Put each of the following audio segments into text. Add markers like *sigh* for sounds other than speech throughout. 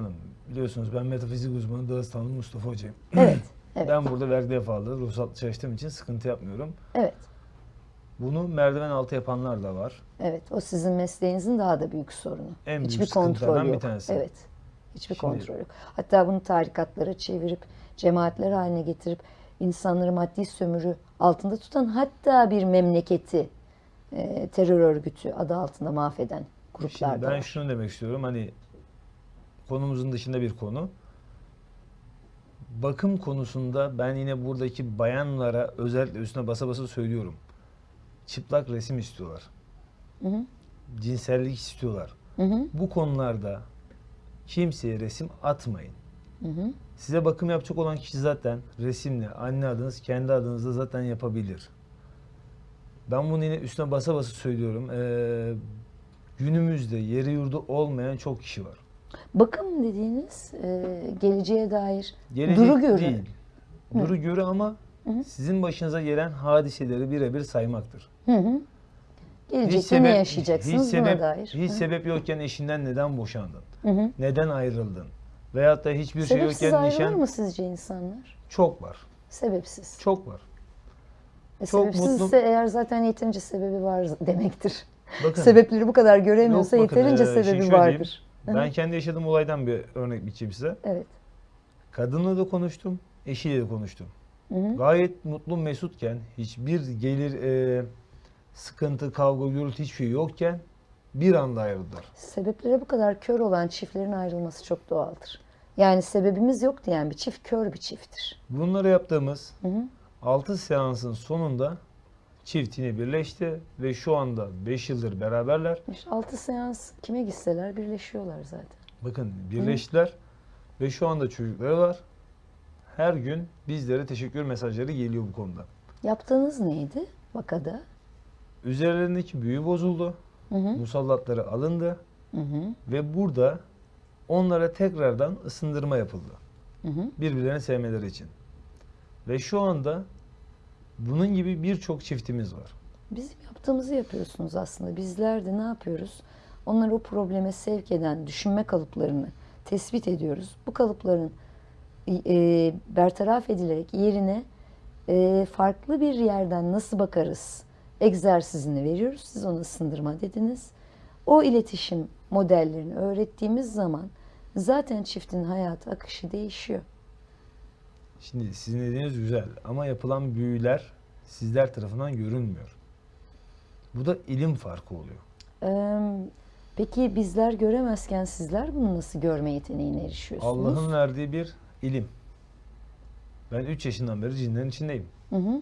Hanım biliyorsunuz ben metafizik uzmanı Dağıstanlı Mustafa Hoca'yım. Evet. Evet. *clears throat* Ben burada vergi defalı ruhsatlı çalıştığım için sıkıntı yapmıyorum. Evet. Bunu merdiven altı yapanlar da var. Evet. O sizin mesleğinizin daha da büyük sorunu. En büyük Hiçbir sıkıntılardan kontrol bir yok. tanesi. Evet. Hiçbir Şimdi- kontrol yok. Hatta bunu tarikatlara çevirip cemaatler haline getirip insanları maddi sömürü altında tutan hatta bir memleketi e, terör örgütü adı altında mahveden gruplar Şimdi ben var. şunu demek istiyorum hani konumuzun dışında bir konu. Bakım konusunda ben yine buradaki bayanlara özellikle üstüne basa basa söylüyorum. Çıplak resim istiyorlar. Hı hı. Cinsellik istiyorlar. Hı hı. Bu konularda kimseye resim atmayın. Hı hı. Size bakım yapacak olan kişi zaten resimle anne adınız kendi adınızda zaten yapabilir. Ben bunu yine üstüne basa basa söylüyorum. Ee, günümüzde yeri yurdu olmayan çok kişi var. Bakım dediğiniz e, geleceğe dair Gelecek duru görü. değil. Duru görü ama sizin başınıza gelen hadiseleri birebir saymaktır. Hı hı. Gelecekte ne yaşayacaksınız hiç sebep, buna dair. Hiç sebep yokken eşinden neden boşandın? Hı hı. Neden ayrıldın? Veyahut da hiçbir şey Sebepsiz yokken ayrılır nişan mı sizce insanlar? çok var. Sebepsiz. Çok var. E, çok sebepsizse mutlu- eğer zaten yeterince sebebi var demektir. Bakın Sebepleri bu kadar göremiyorsa Yok, bakın, yeterince şimdi sebebi şöyle diyeyim. Ben kendi yaşadığım olaydan bir örnek biçeyim size. Evet. Kadınla da konuştum, eşiyle de konuştum. Hı hı. Gayet mutlu mesutken, hiçbir gelir, e, sıkıntı, kavga, gürültü hiçbir şey yokken bir anda ayrıldılar. Sebeplere bu kadar kör olan çiftlerin ayrılması çok doğaldır. Yani sebebimiz yok diyen bir çift kör bir çifttir. Bunları yaptığımız Hı hı. 6 seansın sonunda çift yine birleşti ve şu anda 5 yıldır beraberler. İşte altı seans kime gitseler birleşiyorlar zaten. Bakın birleştiler ve şu anda çocukları var. Her gün bizlere teşekkür mesajları geliyor bu konuda. Yaptığınız neydi vakada? Üzerlerindeki büyü bozuldu. Hı hı. Musallatları alındı. Hı hı. Ve burada onlara tekrardan ısındırma yapıldı. Hı hı. Birbirlerini sevmeleri için. Ve şu anda bunun gibi birçok çiftimiz var. Bizim yaptığımızı yapıyorsunuz aslında. Bizler de ne yapıyoruz? Onları o probleme sevk eden düşünme kalıplarını tespit ediyoruz. Bu kalıpların e, bertaraf edilerek yerine e, farklı bir yerden nasıl bakarız egzersizini veriyoruz. Siz ona ısındırma dediniz. O iletişim modellerini öğrettiğimiz zaman zaten çiftin hayatı akışı değişiyor. Şimdi sizin dediğiniz güzel ama yapılan büyüler sizler tarafından görünmüyor. Bu da ilim farkı oluyor. Ee, Peki bizler göremezken sizler bunu nasıl görme yeteneğine erişiyorsunuz? Allah'ın verdiği bir ilim. Ben 3 yaşından beri cinlerin içindeyim. Hı hı.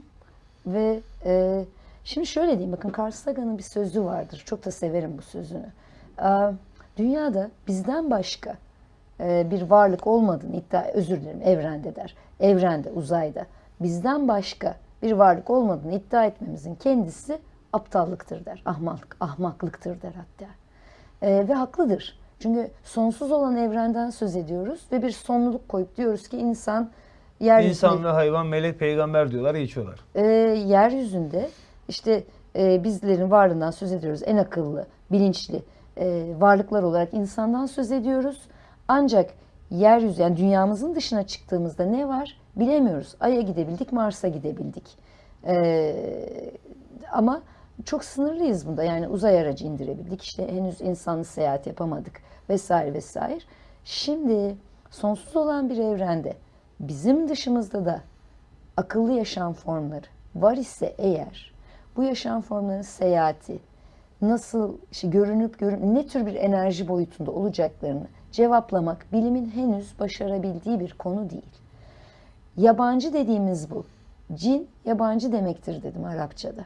Ve e, şimdi şöyle diyeyim bakın Carl Sagan'ın bir sözü vardır. Çok da severim bu sözünü. Aa, dünyada bizden başka bir varlık olmadığını iddia, özür dilerim evrende der. Evrende, uzayda bizden başka bir varlık olmadığını iddia etmemizin kendisi aptallıktır der. Ahmaklık, ahmaklıktır der hatta. E, ve haklıdır. Çünkü sonsuz olan evrenden söz ediyoruz ve bir sonluluk koyup diyoruz ki insan yeryüzünde İnsan ve hayvan, melek, peygamber diyorlar, geçiyorlar. e, yeryüzünde işte e, bizlerin varlığından söz ediyoruz. En akıllı, bilinçli e, varlıklar olarak insandan söz ediyoruz. Ancak yeryüzü yani dünyamızın dışına çıktığımızda ne var bilemiyoruz. Ay'a gidebildik, Mars'a gidebildik. E, ama çok sınırlıyız bunda. Yani uzay aracı indirebildik. İşte henüz insanlı seyahat yapamadık vesaire vesaire. Şimdi sonsuz olan bir evrende bizim dışımızda da akıllı yaşam formları var ise eğer bu yaşam formlarının seyahati nasıl işte görünüp görün ne tür bir enerji boyutunda olacaklarını cevaplamak bilimin henüz başarabildiği bir konu değil. Yabancı dediğimiz bu. Cin yabancı demektir dedim Arapçada.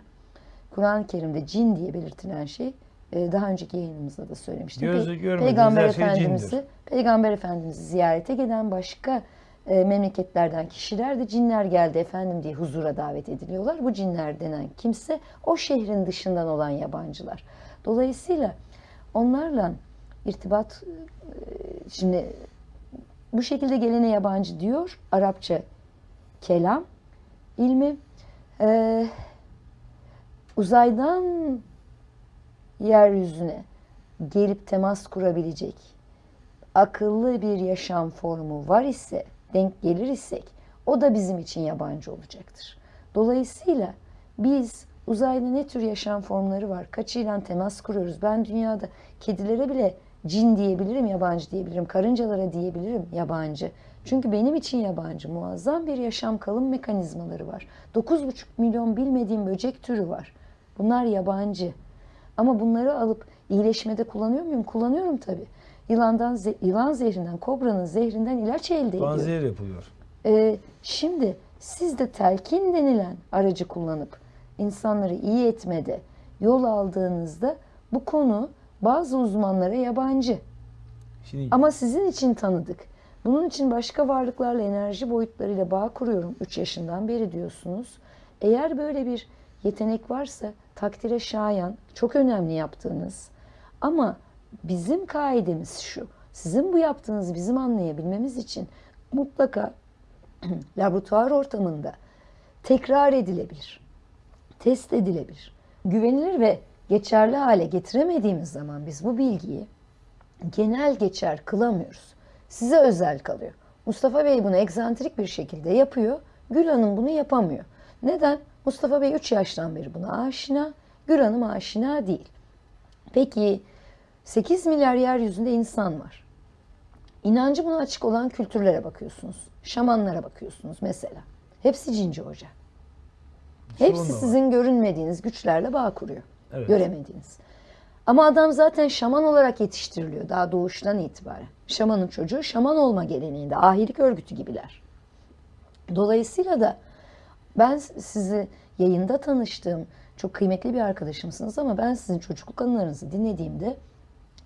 Kur'an-ı Kerim'de cin diye belirtilen şey e, daha önceki yayınımızda da söylemiştim. Gözü Peygamber her şey Efendimiz'i cindir. Peygamber Efendimiz'i ziyarete gelen başka e, memleketlerden kişiler de cinler geldi efendim diye huzura davet ediliyorlar. Bu cinler denen kimse o şehrin dışından olan yabancılar. Dolayısıyla onlarla irtibat e, şimdi bu şekilde gelene yabancı diyor Arapça kelam ilmi e, uzaydan yeryüzüne gelip temas kurabilecek akıllı bir yaşam formu var ise, denk gelir isek o da bizim için yabancı olacaktır. Dolayısıyla biz uzayda ne tür yaşam formları var? Kaçıyla temas kuruyoruz? Ben dünyada kedilere bile cin diyebilirim, yabancı diyebilirim. Karıncalara diyebilirim, yabancı. Çünkü benim için yabancı. Muazzam bir yaşam kalım mekanizmaları var. 9,5 milyon bilmediğim böcek türü var. Bunlar yabancı. Ama bunları alıp iyileşmede kullanıyor muyum? Kullanıyorum tabii. Yılandan, ze- yılan zehrinden, kobranın zehrinden ilaç elde ediyorum. Panzehir yapılıyor. Ee, şimdi siz de telkin denilen aracı kullanıp insanları iyi etmede yol aldığınızda bu konu bazı uzmanlara yabancı. Şimdi Ama sizin için tanıdık. Bunun için başka varlıklarla enerji boyutlarıyla bağ kuruyorum 3 yaşından beri diyorsunuz. Eğer böyle bir yetenek varsa takdire şayan, çok önemli yaptığınız. Ama bizim kaidemiz şu. Sizin bu yaptığınız bizim anlayabilmemiz için mutlaka *clears throat* laboratuvar ortamında tekrar edilebilir, test edilebilir, güvenilir ve geçerli hale getiremediğimiz zaman biz bu bilgiyi genel geçer kılamıyoruz. Size özel kalıyor. Mustafa Bey bunu egzantrik bir şekilde yapıyor. Gül Hanım bunu yapamıyor. Neden? Mustafa Bey 3 yaştan beri buna aşina, Gül Hanım aşina değil. Peki 8 milyar yeryüzünde insan var. İnancı buna açık olan kültürlere bakıyorsunuz. Şamanlara bakıyorsunuz mesela. Hepsi cinci hoca. Hepsi sizin görünmediğiniz güçlerle bağ kuruyor. Evet. Göremediğiniz. Ama adam zaten şaman olarak yetiştiriliyor daha doğuştan itibaren. Şamanın çocuğu şaman olma geleneğinde ahilik örgütü gibiler. Dolayısıyla da ben sizi yayında tanıştığım çok kıymetli bir arkadaşımsınız ama ben sizin çocukluk anılarınızı dinlediğimde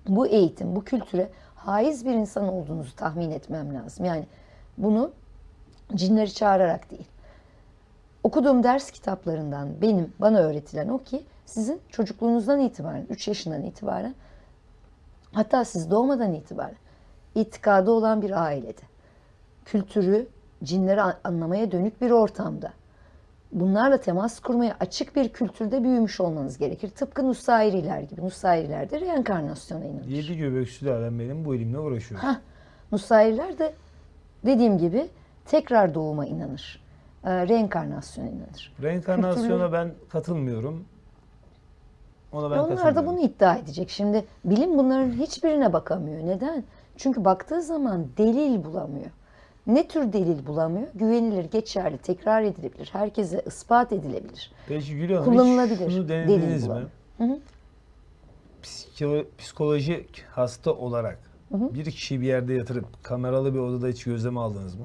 bu eğitim, bu kültüre haiz bir insan olduğunuzu tahmin etmem lazım. Yani bunu cinleri çağırarak değil. Okuduğum ders kitaplarından benim bana öğretilen o ki sizin çocukluğunuzdan itibaren, 3 yaşından itibaren hatta siz doğmadan itibaren itikadı olan bir ailede, kültürü, cinleri an- anlamaya dönük bir ortamda, bunlarla temas kurmaya açık bir kültürde büyümüş olmanız gerekir. Tıpkı Nusairiler gibi. Nusairiler de reenkarnasyona inanır. yedi göbek sülalem benim bu ilimle uğraşıyor. Hah, Nusairiler de dediğim gibi tekrar doğuma inanır. Ee, reenkarnasyona inanır. Reenkarnasyona ben katılmıyorum. Ona ben Onlar da bunu iddia edecek. Şimdi bilim bunların hiçbirine bakamıyor. Neden? Çünkü baktığı zaman delil bulamıyor. Ne tür delil bulamıyor? Güvenilir, geçerli, tekrar edilebilir, herkese ispat edilebilir. Peki Gül Hanım Kullanılabilir. şunu Delil denediniz mi? Hı hı. Psiko- psikolojik hasta olarak bir kişiyi bir yerde yatırıp kameralı bir odada hiç gözlem aldınız mı?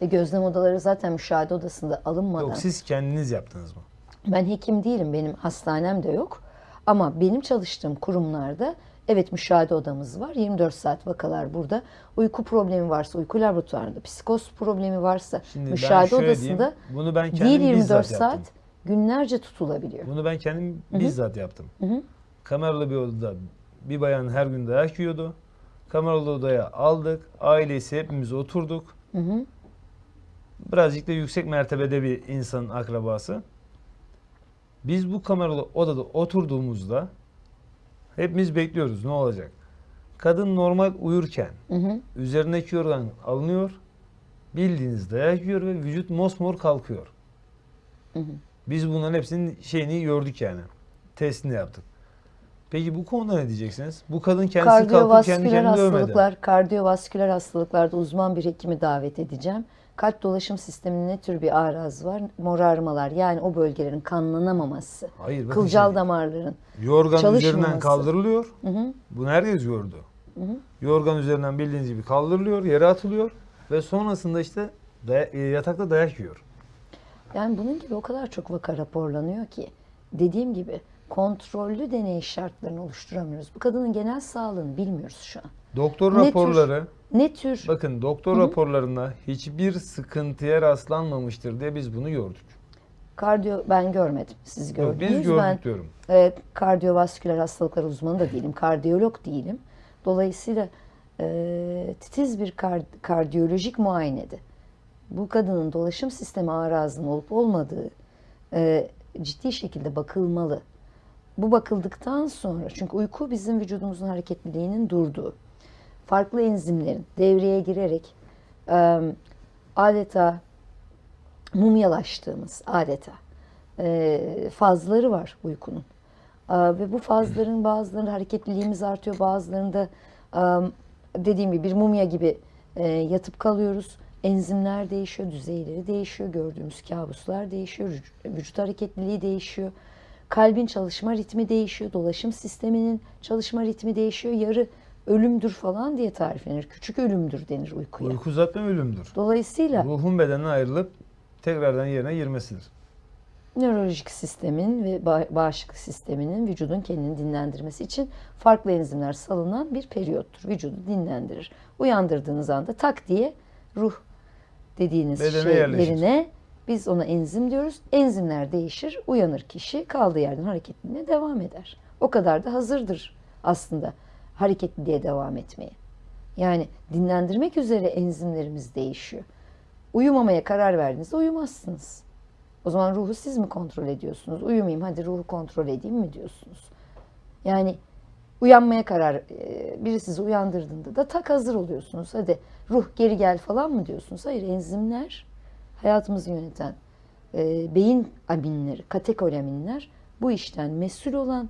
E, gözlem odaları zaten müşahede odasında alınmadan. Yok siz kendiniz yaptınız mı? Ben hekim değilim, benim hastanem de yok. Ama benim çalıştığım kurumlarda evet müşahede odamız var. 24 saat vakalar burada. Uyku problemi varsa uyku laboratuvarında, psikoz problemi varsa Şimdi müşahede odasında diyeyim, bunu ben kendim değil 24 bizzat saat yaptım. günlerce tutulabiliyor. Bunu ben kendim bizzat yaptım. hı. Kameralı bir odada bir bayan her gün dayak yiyordu. Kameralı odaya aldık. Ailesi hepimiz oturduk. Hı hı. Birazcık da yüksek mertebede bir insanın akrabası. Biz bu kameralı odada oturduğumuzda hepimiz bekliyoruz ne olacak. Kadın normal uyurken Hı hı. üzerindeki yorgan alınıyor. Bildiğiniz dayak yiyor ve vücut mosmor kalkıyor. Hı hı. Biz bunların hepsinin şeyini gördük yani. Testini yaptık. Peki bu konuda ne diyeceksiniz? Bu kadın kendisi kalkıp kendi kendini dövmedi. hastalıklar, kardiyovasküler hastalıklarda uzman bir hekimi davet edeceğim. Kalp dolaşım sisteminin ne tür bir arazı var? Morarmalar yani o bölgelerin kanlanamaması. Hayır Kılcal şimdi, damarların. Yorgan üzerinden kaldırılıyor. Hı hı. Bunu herkes gördü. Yorgan üzerinden bildiğiniz gibi kaldırılıyor, yere atılıyor ve sonrasında işte day- e, yatakta dayak yiyor. Yani bunun gibi o kadar çok vaka raporlanıyor ki dediğim gibi kontrollü deney şartlarını oluşturamıyoruz. Bu kadının genel sağlığını bilmiyoruz şu an. Doktor Ne tür- raporları, Ne tür bakın doktor raporlarında hiçbir sıkıntıya rastlanmamıştır diye biz bunu gördük. kardiyo ben görmedim. Siz Yok, gördünüz. biz gördük ben diyorum. e, kardiyovasküler hastalıklar uzmanı da değilim. Kardiyolog değilim. Dolayısıyla e, titiz bir kar- kardiyolojik muayenede bu kadının dolaşım sistemi arazının olup olmadığı e, ciddi şekilde bakılmalı. Bu bakıldıktan sonra çünkü uyku bizim vücudumuzun hareketliliğinin durduğu. farklı enzimlerin devreye girerek e, adeta mumyalaştığımız adeta e, fazları var uykunun. E, ve bu fazların bazılarında hareketliliğimiz artıyor, bazılarında e, dediğim gibi bir mumya gibi e, yatıp kalıyoruz. Enzimler değişiyor, düzeyleri değişiyor, gördüğümüz kabuslar değişiyor, vüc- vücut hareketliliği değişiyor. Kalbin çalışma ritmi değişiyor, dolaşım sisteminin çalışma ritmi değişiyor. Yarı ölümdür falan diye tariflenir. Küçük ölümdür denir uykuya. Uyku zaten ölümdür. Dolayısıyla Ruhun bedenden ayrılıp tekrardan yerine girmesidir. nörolojik sistemin ve ba- bağışıklık sisteminin vücudun kendini dinlendirmesi için farklı enzimler salınan bir periyottur. Vücudu dinlendirir. Uyandırdığınız anda tak diye ruh dediğiniz Bedene şey yerleşir. Biz ona enzim diyoruz. Enzimler değişir, uyanır kişi kaldığı yerden hareketliliğine devam eder. O kadar da hazırdır aslında hareketliliğe devam etmeye. Yani dinlendirmek üzere enzimlerimiz değişiyor. Uyumamaya karar verdiğinizde uyumazsınız. O zaman ruhu siz mi kontrol ediyorsunuz? Uyumayayım hadi ruhu kontrol edeyim mi diyorsunuz? Yani uyanmaya karar, e, biri sizi uyandırdığında da tak hazır oluyorsunuz. Hadi ruh geri gel falan mı diyorsunuz? Hayır enzimler hayatımızı yöneten e, beyin aminleri, katekolaminler bu işten mesul olan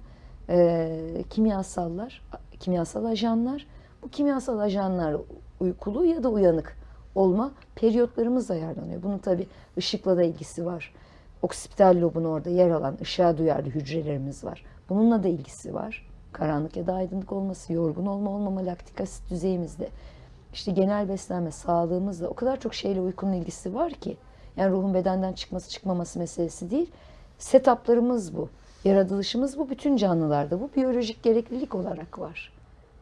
e, kimyasallar, kimyasal ajanlar. Bu kimyasal ajanlar uykulu ya da uyanık olma periyotlarımız ayarlanıyor. Bunun tabi ışıkla da ilgisi var. Oksipital lobun orada yer alan ışığa duyarlı hücrelerimiz var. Bununla da ilgisi var. Karanlık ya da aydınlık olması, yorgun olma olmama, laktik asit düzeyimizde. İşte genel beslenme, sağlığımızla o kadar çok şeyle uykunun ilgisi var ki. Yani ruhun bedenden çıkması çıkmaması meselesi değil. Setuplarımız bu. Yaratılışımız bu. Bütün canlılarda bu biyolojik gereklilik olarak var.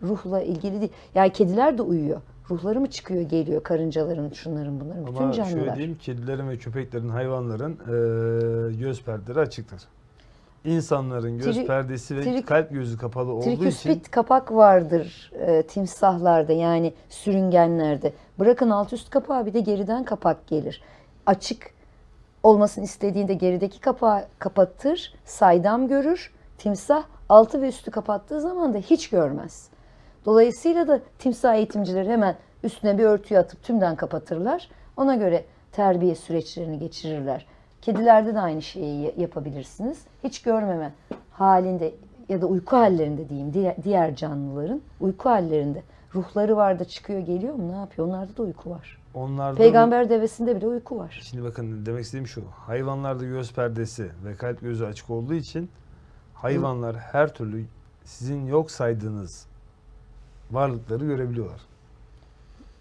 Ruhla ilgili değil. Yani kediler de uyuyor. Ruhları mı çıkıyor geliyor karıncaların, şunların bunların. Bütün Ama şöyle canlılar. diyeyim, kedilerin ve köpeklerin, hayvanların eee, göz perdeleri açıktır. İnsanların göz Tri- perdesi ve trik- kalp gözü kapalı olduğu için Triküspit kapak vardır e, timsahlarda yani sürüngenlerde. Bırakın alt üst kapağı bir de geriden kapak gelir. Açık olmasını istediğinde gerideki kapağı kapatır, saydam görür. Timsah altı ve üstü kapattığı zaman da hiç görmez. Dolayısıyla da timsah eğitimcileri hemen üstüne bir örtüyü atıp tümden kapatırlar. Ona göre terbiye süreçlerini geçirirler. Kedilerde de aynı şeyi ya- yapabilirsiniz. Hiç görmeme halinde ya da uyku hallerinde diyeyim diğer, canlıların uyku hallerinde ruhları var da çıkıyor geliyor mu ne yapıyor? Onlarda da uyku var. onlarda Peygamber devesinde bile uyku var. Şimdi bakın demek istediğim şu. Hayvanlarda göz perdesi ve kalp gözü açık olduğu için hayvanlar her türlü sizin yok saydığınız varlıkları görebiliyorlar.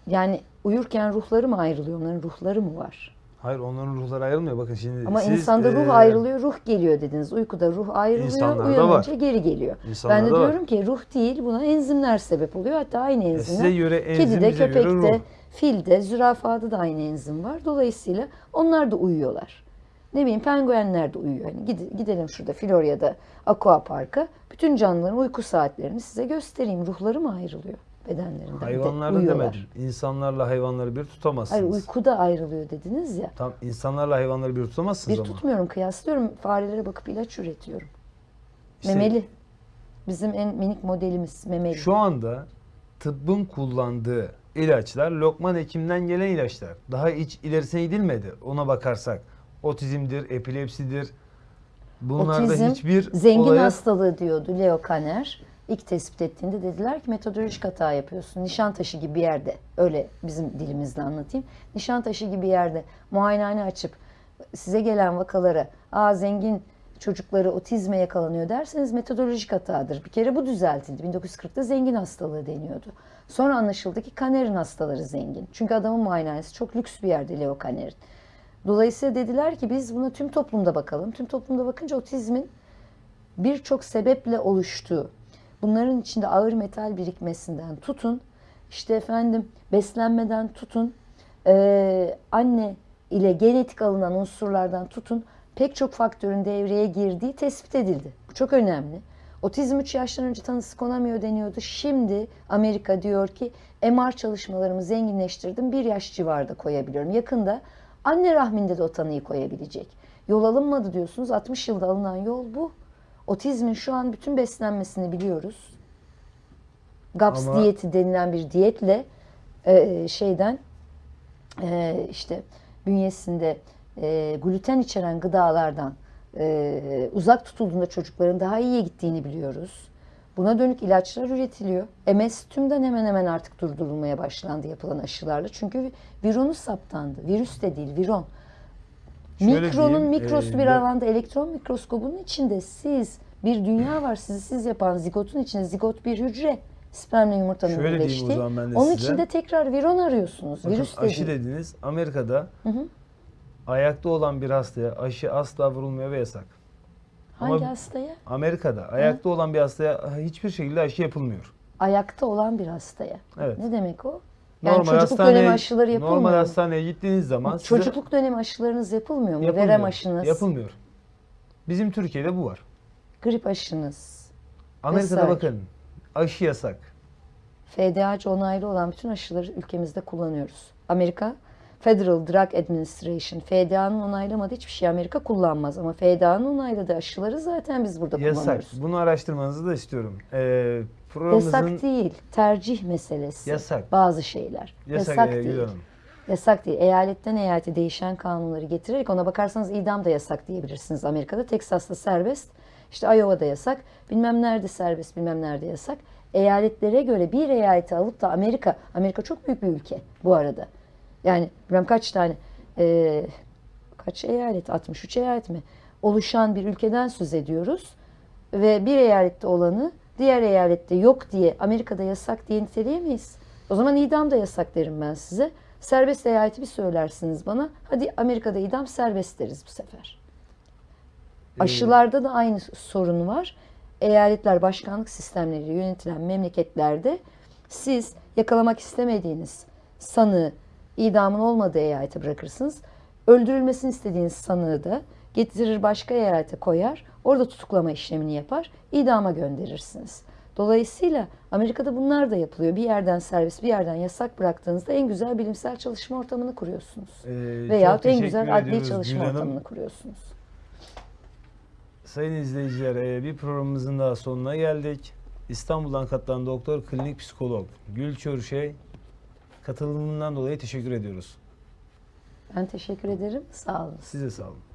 Yani uyurken ruhları mı ayrılıyor? Onların ruhları mı var? Hayır onların ruhları ayrılmıyor. Bakın şimdi Ama siz, insanda ruh eee, ayrılıyor, ruh geliyor dediniz. Uykuda ruh ayrılıyor, İnsanlarda uyanınca var. geri geliyor. Ben de insanlarda var. diyorum ki ruh değil, buna enzimler sebep oluyor. Hatta aynı enzimler. size göre enzim, Kedide, göre köpekte, ruh. filde, zürafada da aynı enzim var. Dolayısıyla onlar da uyuyorlar. Ne bileyim penguenler de uyuyor. Hani gide- gidelim şurada Florya'da Aqua Park'a. Bütün canlıların uyku saatlerini size göstereyim. Ruhları mı ayrılıyor bedenlerinden? Bir de demedim. İnsanlarla hayvanları bir tutamazsınız. Hayır uykuda ayrılıyor dediniz ya. Tam insanlarla hayvanları bir tutamazsınız Bir ama. tutmuyorum, kıyaslıyorum. Farelere bakıp ilaç üretiyorum. İşte memeli. Bizim en minik modelimiz memeli. Şu anda tıbbın kullandığı ilaçlar Lokman Hekim'den gelen ilaçlar. Daha hiç ilerisine gidilmedi ona bakarsak. Otizmdir, epilepsidir. Bunlarda Otizm, hiçbir zengin olaya hastalığı diyordu Leo Kanner. İlk tespit ettiğinde dediler ki metodolojik hata yapıyorsun. Nişantaşı gibi bir yerde, öyle bizim dilimizle anlatayım. Nişantaşı gibi bir yerde muayenehane açıp size gelen vakalara aa zengin çocukları otizme yakalanıyor derseniz metodolojik hatadır. Bir kere bu düzeltildi. 1940'da zengin hastalığı deniyordu. Sonra anlaşıldı ki Kanner'in hastaları zengin. Çünkü adamın muayenehanesi çok lüks bir yerde Leo Kanner'in. Dolayısıyla dediler ki biz buna tüm toplumda bakalım. Tüm toplumda bakınca otizmin birçok sebeple oluştuğu, bunların içinde ağır metal birikmesinden tutun, işte efendim beslenmeden tutun, eee, anne ile genetik alınan unsurlardan tutun, pek çok faktörün devreye girdiği tespit edildi. Bu çok önemli. Otizm 3 yaştan önce tanısı konamıyor deniyordu. Şimdi Amerika diyor ki MR çalışmalarımı zenginleştirdim. Bir yaş civarında koyabiliyorum. Yakında anne rahminde de o tanıyı koyabilecek. Yol alınmadı diyorsunuz. 60 yılda alınan yol bu. Otizmin şu an bütün beslenmesini biliyoruz. GAPS Ama- diyeti denilen bir diyetle e, şeyden e, işte bünyesinde e, gluten içeren gıdalardan e, uzak tutulduğunda çocukların daha iyiye gittiğini biliyoruz. Buna dönük ilaçlar üretiliyor. MS tümden hemen hemen artık durdurulmaya başlandı yapılan aşılarla. Çünkü vironu saptandı. Virüs de değil, viron. Şöyle Mikronun diyeyim, mikrosu e, bir alanda elektron mikroskobunun içinde siz bir dünya var sizi siz yapan zigotun içinde zigot bir hücre spermle yumurtanın Şöyle diyeyim o zaman ben de Onun size. içinde tekrar viron arıyorsunuz. Bakın Virüs aşı dediniz. Amerika'da hı. ayakta olan bir hastaya aşı asla vurulmuyor ve yasak. Hangi Ama- hastaya? Amerika'da ayakta olan bir hastaya hiçbir şekilde aşı yapılmıyor. Ayakta olan bir hastaya. Evet. Ne demek o? Yani çocukluk hastaneye- dönemi aşıları yapılmıyor Normal mu? hastaneye gittiğiniz zaman size Çocukluk dönemi aşılarınız yapılmıyor mu? yapılmıyor. Verem aşınız, Yapılmıyor. Bizim Türkiye'de bu var. grip aşınız, Amerika'da Vesaire. bakın aşı yasak. FDA'cı onaylı olan bütün aşıları ülkemizde kullanıyoruz. Amerika Federal Drug Administration, FDA'nın onaylamadığı hiçbir şey Amerika kullanmaz. Ama FDA'nın onayladığı aşıları zaten biz burada Yasak. kullanıyoruz. Bunu araştırmanızı da istiyorum. Ee, programımızın Yasak değil, tercih meselesi. Yasak. Bazı şeyler. Yasak, Yasak, e, değil. Hanım. Yasak değil. Eyaletten eyalete değişen kanunları getirerek ona bakarsanız idam da yasak diyebilirsiniz Amerika'da. Teksas'ta serbest. İşte Iowa'da yasak. Bilmem nerede serbest, bilmem nerede yasak. Eyaletlere göre bir eyaleti alıp da Amerika, Amerika çok büyük bir ülke bu arada. Yani bilmem kaç tane, eee, kaç eyalet, 63 eyalet mi? Oluşan bir ülkeden söz ediyoruz. Ve bir eyalette olanı diğer eyalette yok diye Amerika'da yasak diye niteleyemeyiz. O zaman idam da yasak derim ben size. Serbest eyaleti bir söylersiniz bana. Hadi Amerika'da idam serbest deriz bu sefer. Ee, Aşılarda da aynı sorun var. Eyaletler başkanlık sistemleriyle yönetilen memleketlerde siz yakalamak istemediğiniz sanığı idamın olmadığı eyalete bırakırsınız. Öldürülmesini istediğiniz sanığı da getirir başka eyalete koyar. Orada tutuklama işlemini yapar. idama gönderirsiniz. Dolayısıyla Amerika'da bunlar da yapılıyor. Bir yerden serbest, bir yerden yasak bıraktığınızda en güzel bilimsel çalışma ortamını kuruyorsunuz. Ee, çok en güzel adli çalışma Gül ortamını kuruyorsunuz. Sayın izleyiciler e, bir programımızın daha sonuna geldik. İstanbul'dan katılan doktor klinik psikolog Gül Çörüşey katılımından dolayı teşekkür ediyoruz. Ben teşekkür ederim. Sağ olun. Size sağ olun.